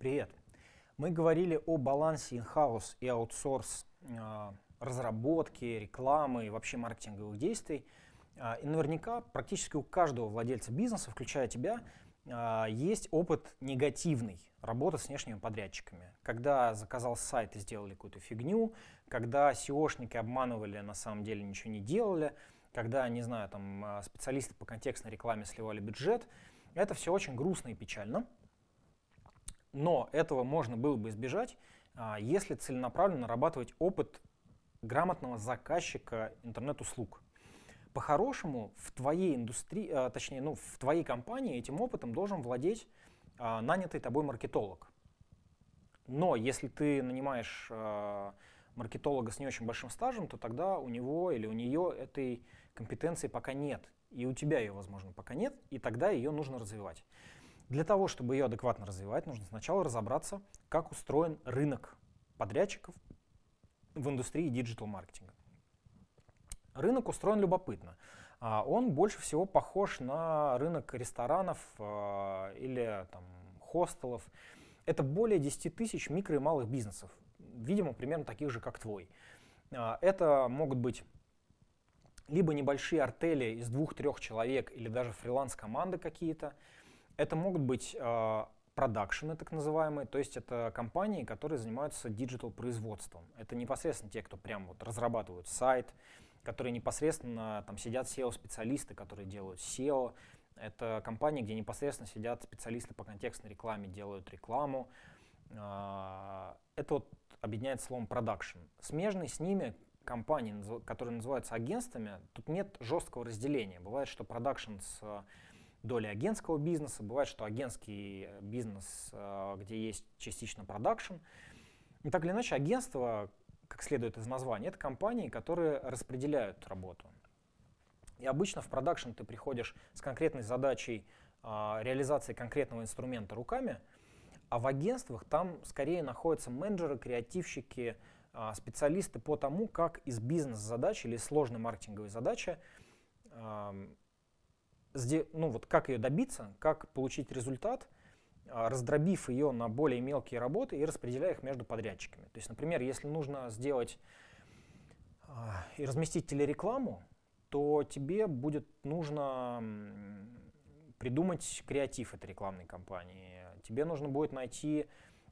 Привет! Мы говорили о балансе in-house и аутсорс э, разработки, рекламы и вообще маркетинговых действий. Э, и наверняка практически у каждого владельца бизнеса, включая тебя, э, есть опыт негативный работы с внешними подрядчиками. Когда заказал сайт и сделали какую-то фигню, когда SEOшники обманывали, на самом деле ничего не делали, когда, не знаю, там э, специалисты по контекстной рекламе сливали бюджет. Это все очень грустно и печально. Но этого можно было бы избежать, а, если целенаправленно нарабатывать опыт грамотного заказчика интернет-услуг. По-хорошему, в твоей индустрии, а, точнее, ну, в твоей компании этим опытом должен владеть а, нанятый тобой маркетолог. Но если ты нанимаешь маркетолога с не очень большим стажем, то тогда у него или у нее этой компетенции пока нет. И у тебя ее, возможно, пока нет, и тогда ее нужно развивать. Для того, чтобы ее адекватно развивать, нужно сначала разобраться, как устроен рынок подрядчиков в индустрии диджитал-маркетинга. Рынок устроен любопытно. А, он больше всего похож на рынок ресторанов а, или там, хостелов. Это более 10 тысяч микро и малых бизнесов, видимо, примерно таких же, как твой. А, это могут быть либо небольшие артели из двух-трех человек или даже фриланс-команды какие-то, это могут быть э, продакшены, так называемые, то есть это компании, которые занимаются диджитал-производством. Это непосредственно те, кто прям вот разрабатывают сайт, которые непосредственно там сидят SEO-специалисты, которые делают SEO. Это компании, где непосредственно сидят специалисты по контекстной рекламе, делают рекламу. Э, это вот объединяется словом продакшн. Смежные с ними компании, которые называются агентствами, тут нет жесткого разделения. Бывает, что продакшн с долей агентского бизнеса, бывает, что агентский бизнес, э, где есть частично продакшн. И так или иначе, агентство, как следует из названия, это компании, которые распределяют работу. И обычно в продакшн ты приходишь с конкретной задачей а, реализации конкретного инструмента руками, а в агентствах там скорее находятся менеджеры, креативщики, специалисты по тому, как из бизнес-задачи или сложной маркетинговой задачи ну вот как ее добиться, как получить результат, а, раздробив ее на более мелкие работы и распределяя их между подрядчиками. То есть, например, если нужно сделать а, и разместить телерекламу, то тебе будет нужно придумать креатив этой рекламной кампании. Тебе нужно будет найти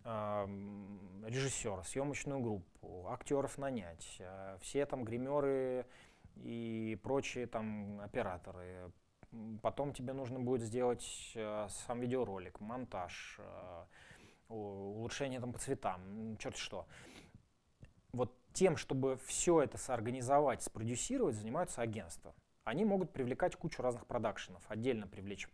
э, режиссера, съемочную группу, актеров нанять, все там гримеры и прочие там операторы, Потом тебе нужно будет сделать э, сам видеоролик, монтаж, э, улучшение там по цветам, черт что. Вот тем, чтобы все это соорганизовать, спродюсировать, занимаются агентства. Они могут привлекать кучу разных продакшенов, отдельно привлечь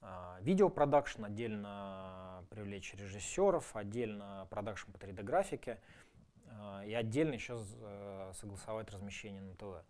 э, видеопродакшн, отдельно привлечь режиссеров, отдельно продакшн по 3D-графике э, и отдельно еще э, согласовать размещение на ТВ.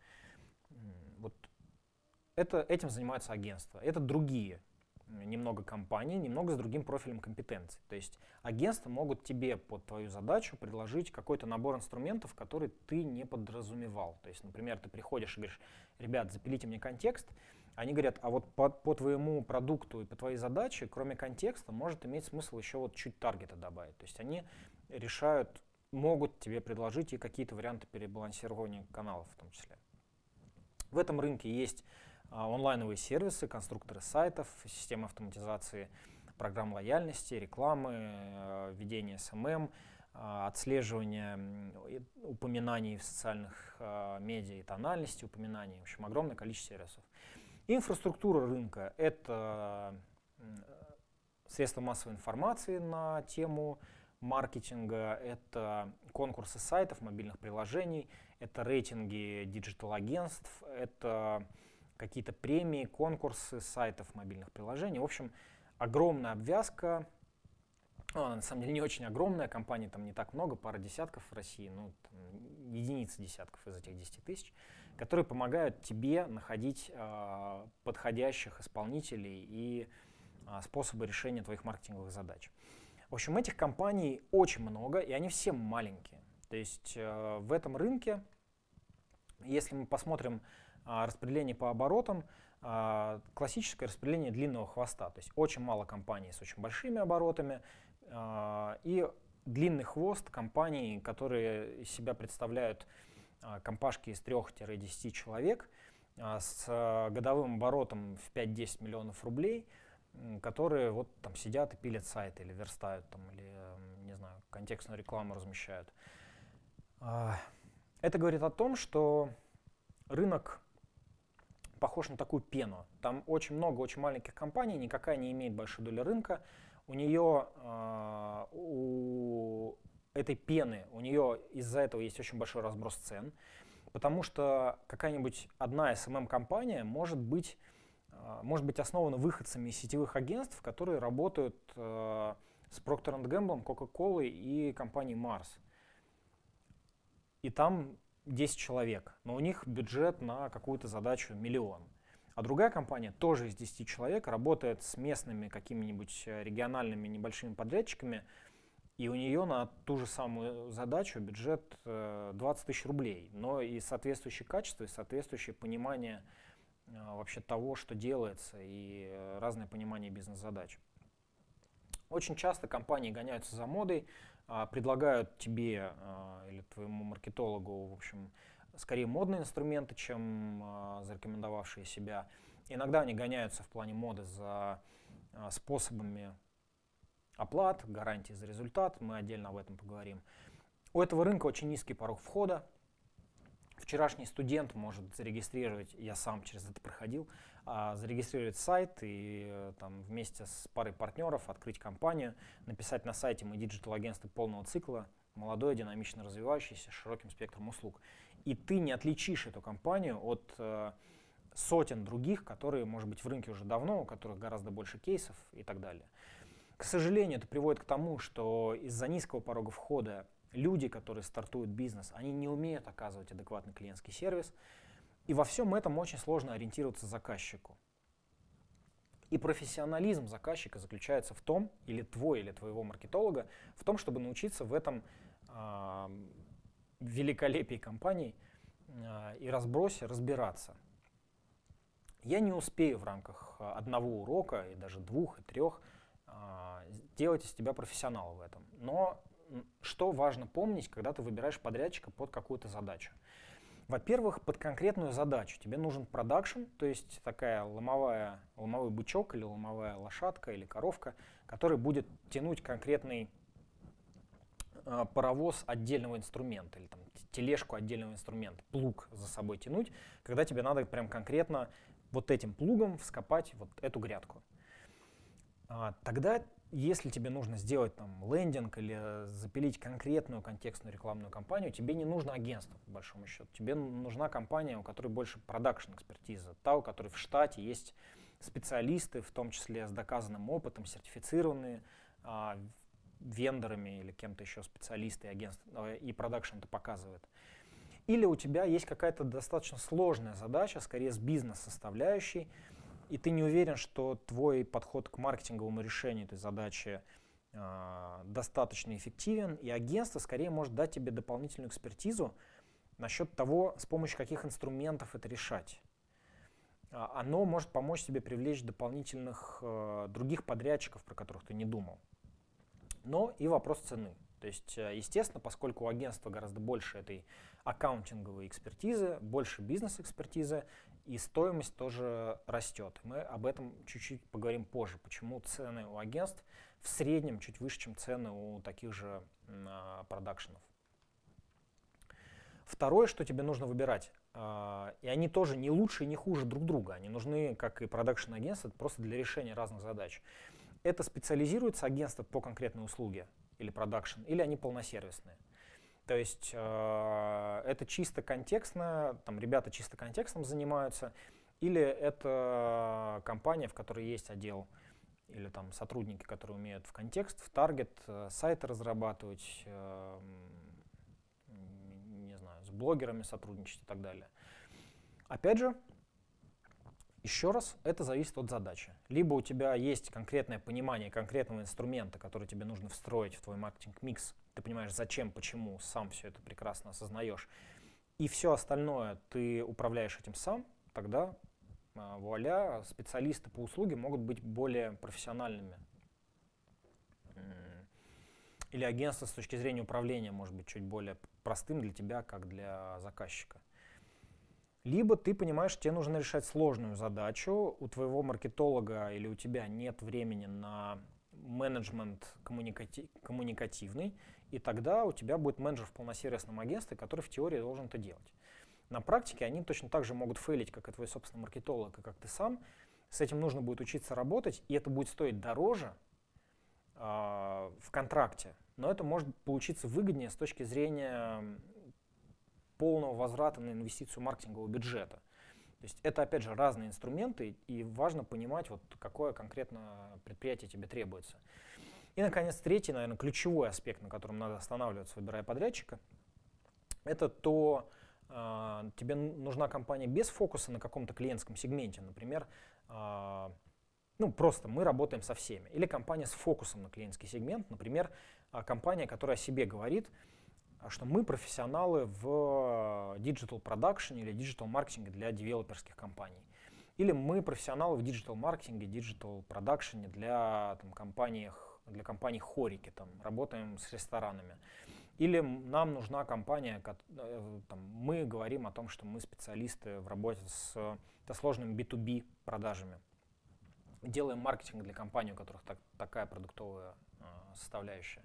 Это, этим занимаются агентства. Это другие немного компании, немного с другим профилем компетенций. То есть агентства могут тебе под твою задачу предложить какой-то набор инструментов, который ты не подразумевал. То есть, например, ты приходишь и говоришь, ребят, запилите мне контекст, они говорят, а вот по, по твоему продукту и по твоей задаче, кроме контекста, может иметь смысл еще вот чуть таргета добавить. То есть они решают, могут тебе предложить и какие-то варианты перебалансирования каналов в том числе. В этом рынке есть онлайновые сервисы, конструкторы сайтов, системы автоматизации программ лояльности, рекламы, э, ведения СММ, а, отслеживание упоминаний в социальных а, медиа и тональности упоминаний. В общем, огромное количество сервисов. Инфраструктура рынка — это средства массовой информации на тему маркетинга, это конкурсы сайтов, мобильных приложений, это рейтинги digital-агентств, это какие-то премии, конкурсы сайтов мобильных приложений. В общем, огромная обвязка. Ну, она на самом деле не очень огромная, компаний там не так много, пара десятков в России, ну, там, единицы десятков из этих 10 тысяч, которые помогают тебе находить э, подходящих исполнителей и э, способы решения твоих маркетинговых задач. В общем, этих компаний очень много, и они все маленькие. То есть э, в этом рынке, если мы посмотрим распределение по оборотам, а, классическое распределение длинного хвоста. То есть очень мало компаний с очень большими оборотами а, и длинный хвост компаний, которые из себя представляют а, компашки из 3-10 человек с годовым оборотом в 5-10 миллионов рублей, которые вот там сидят и пилят сайты или верстают там, или, не знаю, контекстную рекламу размещают. Это говорит о том, что рынок похож на такую пену. Там очень много очень маленьких компаний, никакая не имеет большой доли рынка. У нее, э, у этой пены, у нее из-за этого есть очень большой разброс цен, потому что какая-нибудь одна SMM-компания может быть, э, может быть основана выходцами из сетевых агентств, которые работают э, с Procter Gamble, Coca-Cola и компанией Mars. И там 10 человек, но у них бюджет на какую-то задачу миллион. А другая компания, тоже из 10 человек, работает с местными какими-нибудь э, региональными небольшими подрядчиками, и у нее на ту же самую задачу бюджет 20 э, тысяч рублей, но и соответствующее качество, и соответствующее понимание э, вообще того, что делается, и разное понимание бизнес-задач. Очень часто компании гоняются за модой, предлагают тебе а, или твоему маркетологу, в общем, скорее модные инструменты, чем а, зарекомендовавшие себя. Иногда они гоняются в плане моды за способами оплат, гарантии за результат, мы отдельно об этом поговорим. У этого рынка очень низкий порог входа, вчерашний студент может зарегистрировать, я сам через это проходил, а, зарегистрировать сайт и э, там, вместе с парой партнеров открыть компанию, написать на сайте мы digital-агентство полного цикла, молодое, динамично развивающееся, с широким спектром услуг. И ты не отличишь эту компанию от э, сотен других, которые, может быть, в рынке уже давно, у которых гораздо больше кейсов и так далее. К сожалению, это приводит к тому, что из-за низкого порога входа люди, которые стартуют бизнес, они не умеют оказывать адекватный клиентский сервис, и во всем этом очень сложно ориентироваться заказчику. И профессионализм заказчика заключается в том, или твой, или твоего маркетолога, в том, чтобы научиться в этом э, великолепии компаний э, и разбросе разбираться. Я не успею в рамках одного урока, и даже двух, и трех, э, сделать из тебя профессионала в этом. Но что важно помнить, когда ты выбираешь подрядчика под какую-то задачу? Во-первых, под конкретную задачу тебе нужен продакшн, то есть такая ломовая, ломовой бычок или ломовая лошадка или коровка, который будет тянуть конкретный э, паровоз отдельного инструмента или там, тележку отдельного инструмента, плуг за собой тянуть, когда тебе надо прям конкретно вот этим плугом вскопать вот эту грядку. А, тогда если тебе нужно сделать там лендинг или запилить конкретную контекстную рекламную кампанию, тебе не нужно агентство, по большому счету. Тебе нужна компания, у которой больше продакшн экспертиза, та, у которой в штате есть специалисты, в том числе с доказанным опытом, сертифицированные а, вендорами или кем-то еще специалисты и агентство, и продакшн это показывает. Или у тебя есть какая-то достаточно сложная задача, скорее с бизнес-составляющей, и ты не уверен, что твой подход к маркетинговому решению этой задачи э, достаточно эффективен, и агентство скорее может дать тебе дополнительную экспертизу насчет того, с помощью каких инструментов это решать. А, оно может помочь тебе привлечь дополнительных э, других подрядчиков, про которых ты не думал. Но и вопрос цены. То есть, естественно, поскольку у агентства гораздо больше этой аккаунтинговой экспертизы, больше бизнес-экспертизы, и стоимость тоже растет. Мы об этом чуть-чуть поговорим позже, почему цены у агентств в среднем чуть выше, чем цены у таких же а, продакшенов. Второе, что тебе нужно выбирать, э, и они тоже не лучше и не хуже друг друга, они нужны, как и продакшн-агентства, просто для решения разных задач. Это специализируется агентство по конкретной услуге или продакшн, или они полносервисные. То есть э, это чисто контекстно, там ребята чисто контекстом занимаются, или это компания, в которой есть отдел, или там сотрудники, которые умеют в контекст, в таргет, э, сайты разрабатывать, э, не знаю, с блогерами сотрудничать и так далее. Опять же, еще раз, это зависит от задачи. Либо у тебя есть конкретное понимание конкретного инструмента, который тебе нужно встроить в твой маркетинг-микс, ты понимаешь, зачем, почему, сам все это прекрасно осознаешь, и все остальное ты управляешь этим сам, тогда а, вуаля, специалисты по услуге могут быть более профессиональными. Или агентство с точки зрения управления может быть чуть более простым для тебя, как для заказчика. Либо ты понимаешь, тебе нужно решать сложную задачу, у твоего маркетолога или у тебя нет времени на менеджмент коммуникати коммуникативный, и тогда у тебя будет менеджер в полносервисном агентстве, который в теории должен это делать. На практике они точно так же могут фейлить, как и твой собственный маркетолог, и как ты сам. С этим нужно будет учиться работать, и это будет стоить дороже э, в контракте, но это может получиться выгоднее с точки зрения полного возврата на инвестицию маркетингового бюджета. То есть это, опять же, разные инструменты, и важно понимать, вот какое конкретно предприятие тебе требуется. И, наконец, третий, наверное, ключевой аспект, на котором надо останавливаться, выбирая подрядчика, это то, э, тебе нужна компания без фокуса на каком-то клиентском сегменте. Например, э, ну, просто мы работаем со всеми. Или компания с фокусом на клиентский сегмент. Например, э, компания, которая о себе говорит, что мы профессионалы в digital production или digital маркетинге для девелоперских компаний. Или мы профессионалы в digital маркетинге, digital продакшене для там, компаний, для компаний хорики, там, работаем с ресторанами. Или нам нужна компания, э, там, мы говорим о том, что мы специалисты в работе с, со сложными B2B продажами. Делаем маркетинг для компаний, у которых так, такая продуктовая э, составляющая.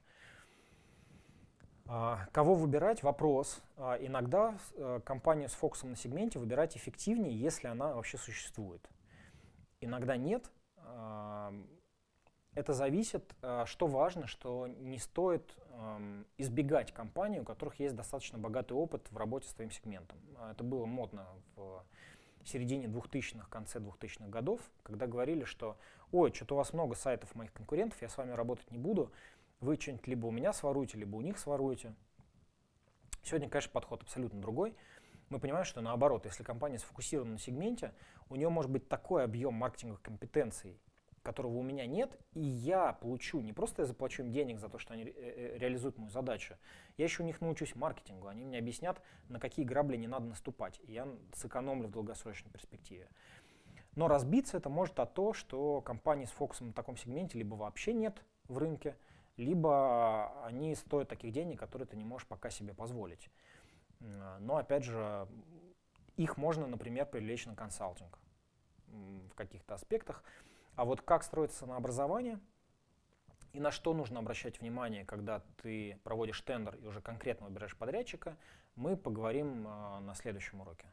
А, кого выбирать? Вопрос. А, иногда э, компанию с фокусом на сегменте выбирать эффективнее, если она вообще существует. Иногда нет. А, это зависит, что важно, что не стоит избегать компаний, у которых есть достаточно богатый опыт в работе с твоим сегментом. Это было модно в середине 2000-х, конце 2000-х годов, когда говорили, что «Ой, что-то у вас много сайтов моих конкурентов, я с вами работать не буду, вы что-нибудь либо у меня своруете, либо у них своруете. Сегодня, конечно, подход абсолютно другой. Мы понимаем, что наоборот, если компания сфокусирована на сегменте, у нее может быть такой объем маркетинговых компетенций, которого у меня нет, и я получу, не просто я заплачу им денег за то, что они ре э, реализуют мою задачу, я еще у них научусь маркетингу, они мне объяснят, на какие грабли не надо наступать, и я сэкономлю в долгосрочной перспективе. Но разбиться это может от того, что компании с фокусом на таком сегменте либо вообще нет в рынке, либо они стоят таких денег, которые ты не можешь пока себе позволить. Но опять же, их можно, например, привлечь на консалтинг в каких-то аспектах. А вот как строится на образование и на что нужно обращать внимание, когда ты проводишь тендер и уже конкретно выбираешь подрядчика, мы поговорим а, на следующем уроке.